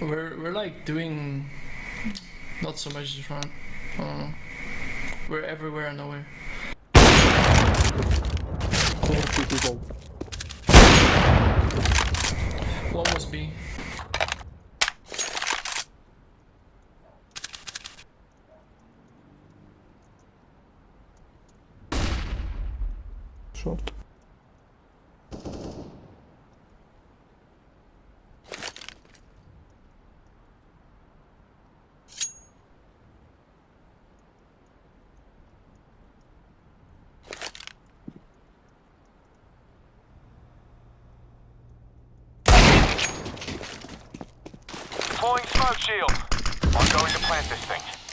We're we're like doing not so much front. Uh, we're everywhere and nowhere. Two people. One was B. Short. Deploying smoke shield. I'm going to plant this thing.